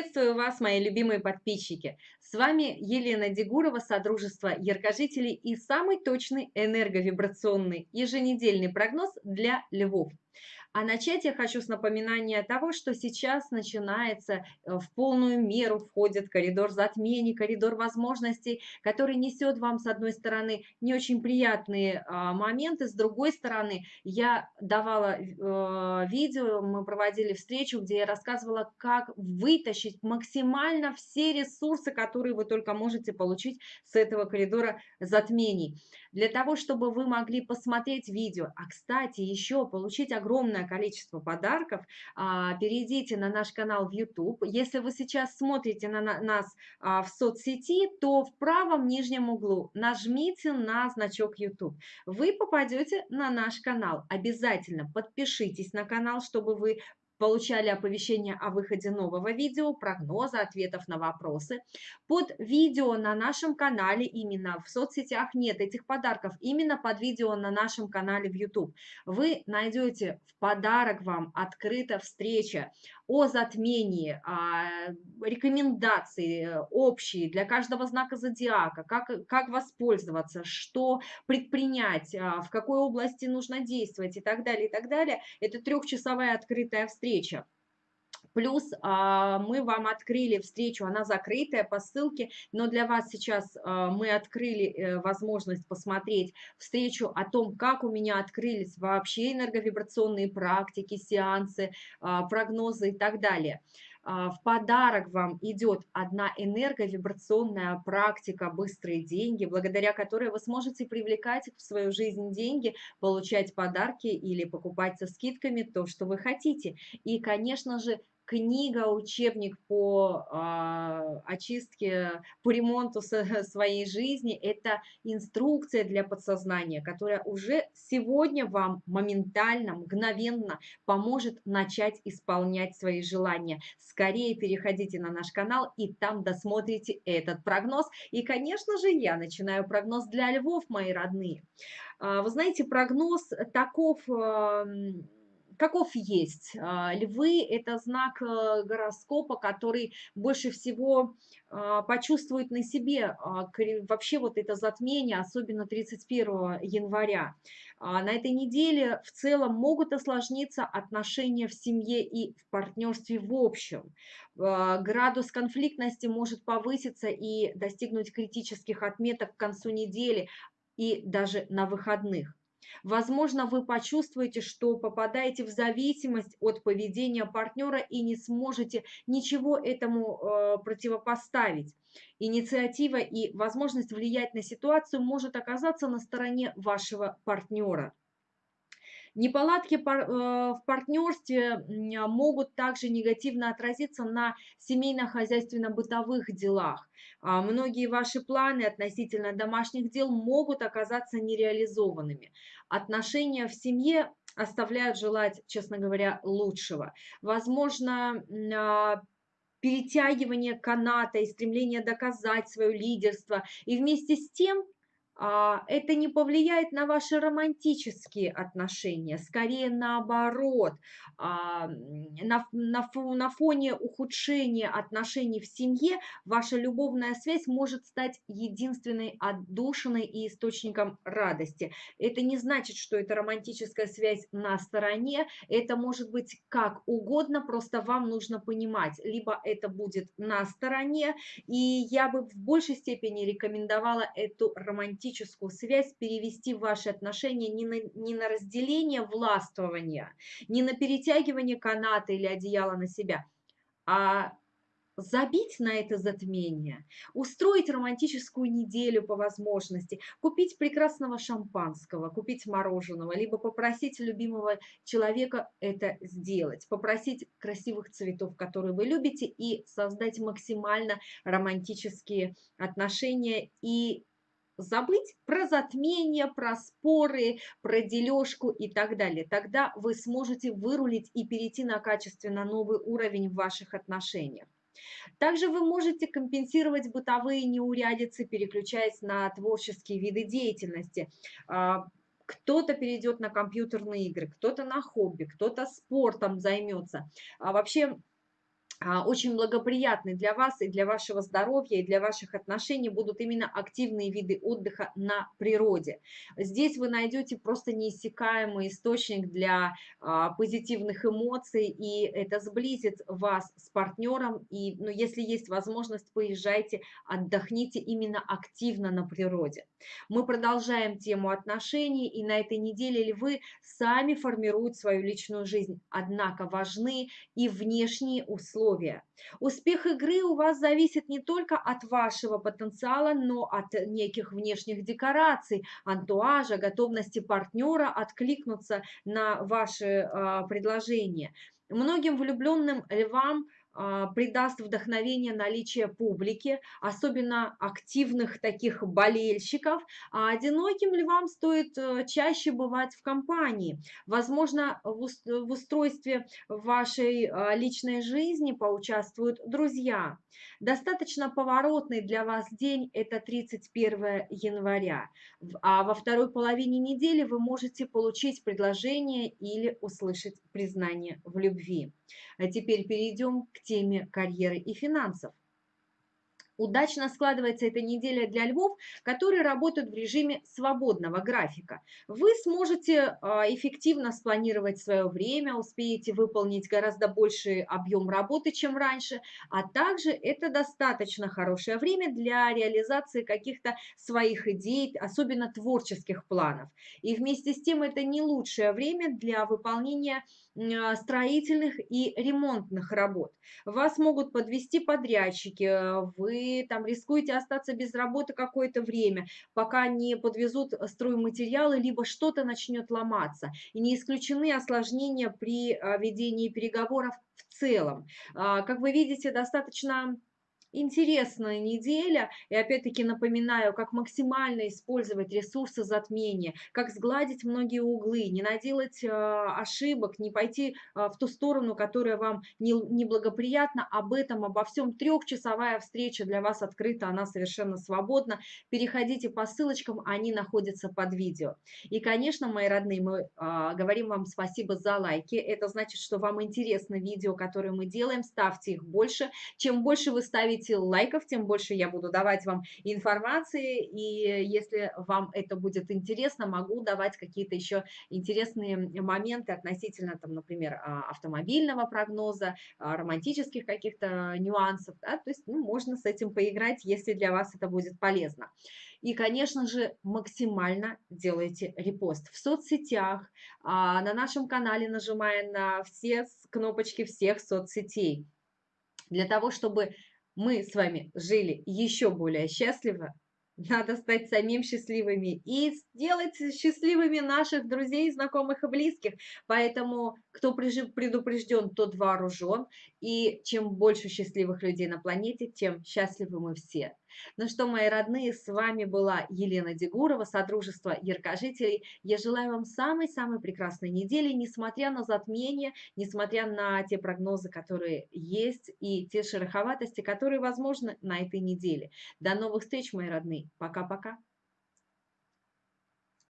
Приветствую вас, мои любимые подписчики! С вами Елена Дегурова, Содружество Яркожителей и самый точный энерговибрационный еженедельный прогноз для львов. А начать я хочу с напоминания того, что сейчас начинается э, в полную меру входит коридор затмений, коридор возможностей, который несет вам, с одной стороны, не очень приятные а, моменты, с другой стороны, я давала э, видео, мы проводили встречу, где я рассказывала, как вытащить максимально все ресурсы, которые вы только можете получить с этого коридора затмений. Для того, чтобы вы могли посмотреть видео, а, кстати, еще получить огромное огромное количество подарков, а, перейдите на наш канал в YouTube. Если вы сейчас смотрите на нас а, в соцсети, то в правом нижнем углу нажмите на значок YouTube. Вы попадете на наш канал. Обязательно подпишитесь на канал, чтобы вы получали оповещение о выходе нового видео, прогноза, ответов на вопросы. Под видео на нашем канале, именно в соцсетях нет этих подарков, именно под видео на нашем канале в YouTube. Вы найдете в подарок вам открыта встреча о затмении, а, рекомендации э, общие для каждого знака зодиака, как, как воспользоваться, что предпринять, а, в какой области нужно действовать и так далее, и так далее. Это трехчасовая открытая встреча. Плюс а, мы вам открыли встречу, она закрытая по ссылке, но для вас сейчас а, мы открыли э, возможность посмотреть встречу о том, как у меня открылись вообще энерговибрационные практики, сеансы, а, прогнозы и так далее. В подарок вам идет одна энерговибрационная практика «Быстрые деньги», благодаря которой вы сможете привлекать в свою жизнь деньги, получать подарки или покупать со скидками то, что вы хотите. И, конечно же, книга, учебник по э, очистке, по ремонту своей жизни, это инструкция для подсознания, которая уже сегодня вам моментально, мгновенно поможет начать исполнять свои желания. Скорее переходите на наш канал и там досмотрите этот прогноз. И, конечно же, я начинаю прогноз для львов, мои родные. Вы знаете, прогноз таков каков есть. А, львы – это знак э, гороскопа, который больше всего а, почувствует на себе а, вообще вот это затмение, особенно 31 января. На этой неделе в целом могут осложниться отношения в семье и в партнерстве в общем. Градус конфликтности может повыситься и достигнуть критических отметок к концу недели и даже на выходных. Возможно, вы почувствуете, что попадаете в зависимость от поведения партнера и не сможете ничего этому э, противопоставить. Инициатива и возможность влиять на ситуацию может оказаться на стороне вашего партнера. Неполадки э, в партнерстве могут также негативно отразиться на семейно-хозяйственно-бытовых делах. А многие ваши планы относительно домашних дел могут оказаться нереализованными. Отношения в семье оставляют желать, честно говоря, лучшего. Возможно, а, перетягивание каната и стремление доказать свое лидерство. И вместе с тем а, это не повлияет на ваши романтические отношения, скорее наоборот, а, на, на фоне ухудшения отношений в семье ваша любовная связь может стать единственной отдушиной и источником радости. Это не значит, что это романтическая связь на стороне, это может быть как угодно, просто вам нужно понимать, либо это будет на стороне, и я бы в большей степени рекомендовала эту романтическую романтическую связь перевести в ваши отношения не на, не на разделение властвования, не на перетягивание каната или одеяла на себя, а забить на это затмение, устроить романтическую неделю по возможности, купить прекрасного шампанского, купить мороженого, либо попросить любимого человека это сделать, попросить красивых цветов, которые вы любите, и создать максимально романтические отношения и забыть про затмение, про споры, про дележку и так далее. Тогда вы сможете вырулить и перейти на качественно новый уровень в ваших отношениях. Также вы можете компенсировать бытовые неурядицы, переключаясь на творческие виды деятельности. А, кто-то перейдет на компьютерные игры, кто-то на хобби, кто-то спортом займется. А вообще очень благоприятны для вас и для вашего здоровья, и для ваших отношений будут именно активные виды отдыха на природе. Здесь вы найдете просто неиссякаемый источник для а, позитивных эмоций, и это сблизит вас с партнером. И ну, если есть возможность, поезжайте, отдохните именно активно на природе. Мы продолжаем тему отношений, и на этой неделе львы сами формируют свою личную жизнь. Однако важны и внешние условия условия. Успех игры у вас зависит не только от вашего потенциала, но от неких внешних декораций, антуажа, готовности партнера откликнуться на ваши э, предложения. Многим влюбленным львам – придаст вдохновение наличие публики, особенно активных таких болельщиков, а одиноким львам стоит э, чаще бывать в компании. Возможно, в устройстве вашей а, личной жизни поучаствуют друзья. Достаточно поворотный для вас день – это 31 января, а во второй половине недели вы можете получить предложение или услышать признание в любви. А теперь перейдем к теме карьеры и финансов. Удачно складывается эта неделя для львов, которые работают в режиме свободного графика. Вы сможете а, эффективно спланировать свое время, успеете выполнить гораздо больший объем работы, чем раньше, а также это достаточно хорошее время для реализации каких-то своих идей, особенно творческих планов. И вместе с тем это не лучшее время для выполнения строительных и ремонтных работ. Вас могут подвести подрядчики, вы там рискуете остаться без работы какое-то время, пока не подвезут стройматериалы, либо что-то начнет ломаться. И не исключены осложнения при а, ведении переговоров в целом. А, как вы видите, достаточно интересная неделя. И опять-таки напоминаю, как максимально использовать ресурсы затмения, как сгладить многие углы, не наделать э, ошибок, не пойти э, в ту сторону, которая вам не, неблагоприятна. Об этом, обо всем трехчасовая встреча для вас открыта, она совершенно свободна. Переходите по ссылочкам, они находятся под видео. И, конечно, мои родные, мы э, говорим вам спасибо за лайки. Это значит, что вам интересно видео, которые мы делаем. Ставьте их больше. Чем больше вы ставите ставите лайков, тем больше я буду давать вам информации, и если вам это будет интересно, могу давать какие-то еще интересные моменты относительно, там, например, а, автомобильного прогноза, а, романтических каких-то нюансов, да, то есть ну, можно с этим поиграть, если для вас это будет полезно. И, конечно же, максимально делайте репост в соцсетях, а, на нашем канале, нажимая на все кнопочки всех соцсетей, для того, чтобы мы с вами жили еще более счастливо, надо стать самим счастливыми и сделать счастливыми наших друзей, знакомых и близких. Поэтому кто предупрежден, тот вооружен. И чем больше счастливых людей на планете, тем счастливы мы все. Ну что, мои родные, с вами была Елена Дегурова, Содружество Яркожителей. Я желаю вам самой-самой прекрасной недели, несмотря на затмение, несмотря на те прогнозы, которые есть, и те шероховатости, которые возможны на этой неделе. До новых встреч, мои родные. Пока-пока.